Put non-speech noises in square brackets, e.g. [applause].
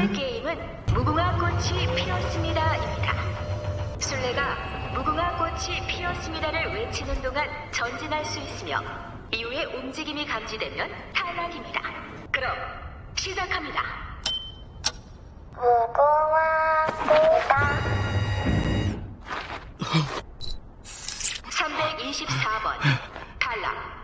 오늘의 게임은 무궁화 꽃이 피었습니다입니다. 술래가 무궁화 꽃이 피었습니다를 외치는 동안 전진할 수 있으며 이후에 움직임이 감지되면 탈락입니다. 그럼 시작합니다. 무궁화꽃이다 324번 [laughs] 탈락.